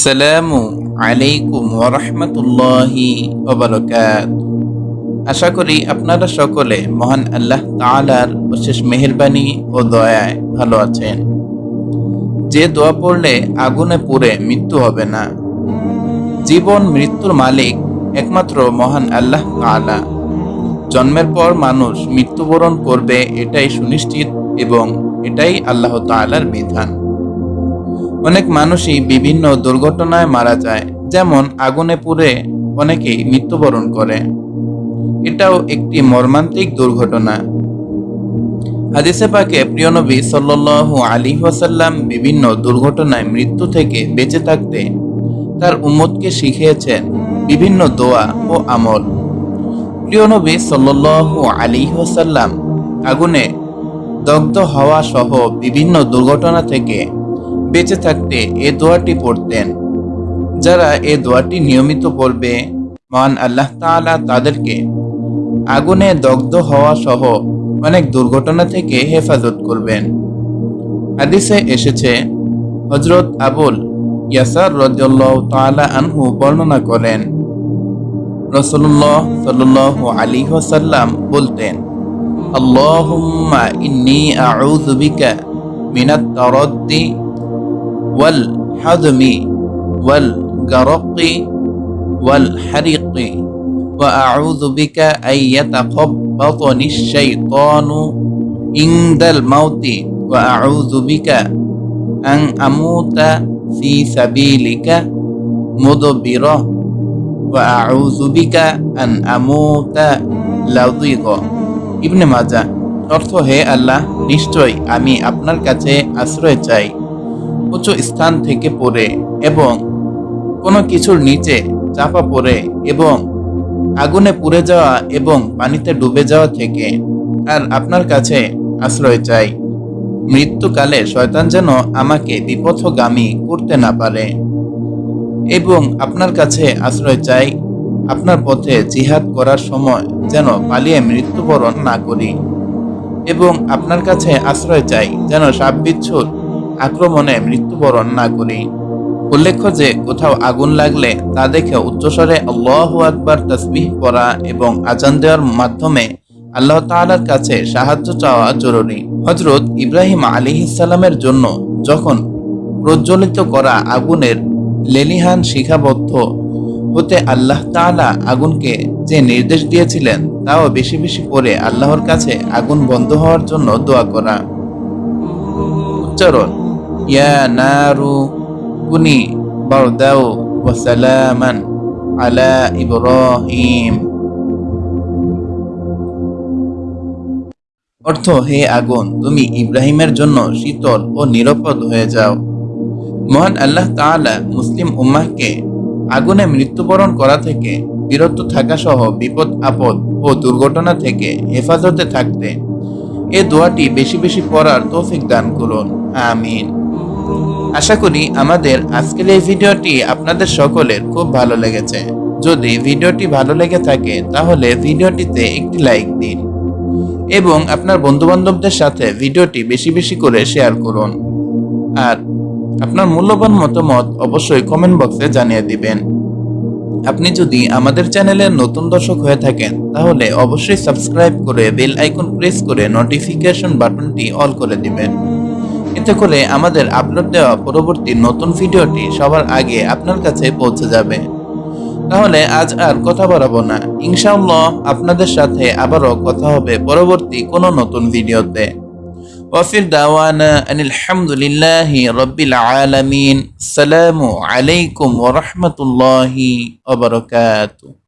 আসসালামু আলাইকুম ওরহমতুল্লাহি ওবরকাত আশা করি আপনারা সকলে মহান আল্লাহ তাআলার অশেষ মেহেরবানি ও দয়ায় ভালো আছেন। যে দোয়া পড়লে আগুনে পুড়ে মৃত্যু হবে না। জীবন মৃত্যুর মালিক একমাত্র মহান আল্লাহ তাআলা। জন্মের পর মানুষ মৃত্যুবরণ করবে এটাই সুনিশ্চিত এবং এটাই আল্লাহ তাআলার বিধান। অনেক মানুষই বিভিন্ন দুর্ঘটনায় মারা যায়, যেমন আগুনে পুড়ে অনেকেই মৃত্যুবরণ করে। এটাও একটি মর্মান্তিক দুর্ঘটনা। হাদিসে পাকে প্রিয় নবী সাল্লাল্লাহু আলাইহি ওয়াসাল্লাম বিভিন্ন দুর্ঘটনায় মৃত্যু থেকে বেঁচে থাকতে তার উম্মতকে শিখিয়েছেন বিভিন্ন দোয়া ও আমল। প্রিয় নবী সাল্লাল্লাহু আলাইহি ওয়াসাল্লাম আগুনে দগ্ধ হওয়া সহ বিভিন্ন দুর্ঘটনা থেকে বেঁচে থাকতে এ দোয়াটি পড়তেন। যারা এ দোয়াটি নিয়মিত পড়বে, মহান আল্লাহ তাআলা তাদেরকে আগুনে দগ্ধ হওয়া সহ অনেক দুর্ঘটনা থেকে হেফাজত করবেন। হাদিসে এসেছে হজরত আবুল ইয়াসার রাদিয়াল্লাহু তাআলা আনহু বর্ণনা করেন রসুল্লাহ সাল্লাল্লাহু আলাইহি ওয়াসাল্লাম বলতেন, আল্লাহুম্মা ইন্নী আউযু বিকা মিনাত والحزم والغرق والحرق وأعوذ بك أن يتخبطني الشيطان عند الموت وأعوذ بك أن أموت في سبيلك مدبرا وأعوذ بك أن أموت لضيقا ইবনে মাজা অর্থ হে আল্লাহ নিশ্চয় আমি আপনার কাছে আশ্রয় চাই উঁচু স্থান থেকে পড়ে এবং কোনো কিছুর নিচে চাপা পড়ে এবং আগুনে পুড়ে যাওয়া এবং পানিতে ডুবে যাওয়া থেকে আর আপনার কাছে আশ্রয় চাই। মৃত্যুকালে শয়তান যেন আমাকে বিপথগামী করতে না পারে এবং আপনার কাছে আশ্রয় চাই। আপনার পথে জিহাদ করার সময় যেন পালিয়ে মৃত্যুবরণ না করি এবং আপনার কাছে আশ্রয় চাই যেন সাপ বিচ্ছুর আক্রমণে মৃত্যুবরণ না করি। উল্লেখ্য যে, কোথাও আগুন লাগলে তা দেখে উচ্চস্বরে আল্লাহ আকবার তসবিহ করা এবং আজান দেওয়ার মাধ্যমে আল্লাহ তাআলার কাছে সাহায্য চাওয়া জরুরি। হজরত ইব্রাহিম আলী ইসালামের জন্য যখন প্রজ্বলিত করা আগুনের লেলিহান শিখাবদ্ধ হতে আল্লাহ তাআলা আগুনকে যে নির্দেশ দিয়েছিলেন, তাও বেশি বেশি করে আল্লাহর কাছে আগুন বন্ধ হওয়ার জন্য দোয়া করা। উচ্চারণ কুনি অর্থ, হে আগুন, তুমি ইব্রাহিমের জন্য শীতল ও নিরাপদ হয়ে যাও। মহান আল্লাহ তাআলা মুসলিম উম্মাহকে আগুনে মৃত্যুবরণ করা থেকে বিরত থাকা সহ বিপদ, আপদ ও দুর্ঘটনা থেকে হেফাজতে থাকতে এ দোয়াটি বেশি বেশি পড়ার তৌফিক দান করুন। আমিন। আশা করি আমাদের আজকের এই ভিডিওটি আপনাদের সকলের খুব ভালো লেগেছে। যদি ভিডিওটি ভালো লেগে থাকে, তাহলে ভিডিওটিতে একটি লাইক দিন এবং আপনার বন্ধুবান্ধবদের সাথে ভিডিওটি বেশি বেশি করে শেয়ার করুন। আর আপনার মূল্যবান মতামত অবশ্যই কমেন্ট বক্সে জানিয়ে দিবেন। আপনি যদি আমাদের চ্যানেলের নতুন দর্শক হয়ে থাকেন, তাহলে অবশ্যই সাবস্ক্রাইব করে বেল আইকন প্রেস করে নোটিফিকেশন বাটনটি অল করে দিবেন। এতে করে আমাদের আপলোড দেওয়া পরবর্তী নতুন ভিডিওটি সবার আগে আপনার কাছে পৌঁছে যাবে। তাহলে আজ আর কথা বাড়াবো না। ইনশাআল্লাহ আপনাদের সাথে আবারও কথা হবে পরবর্তী কোনো নতুন ভিডিওতে। ওয়াফির দাওয়ানা আলহামদুলিল্লাহ রব্বিল আলামিন। সালামু আলাইকুম ওরহমতুল্লাহি অবরকাতু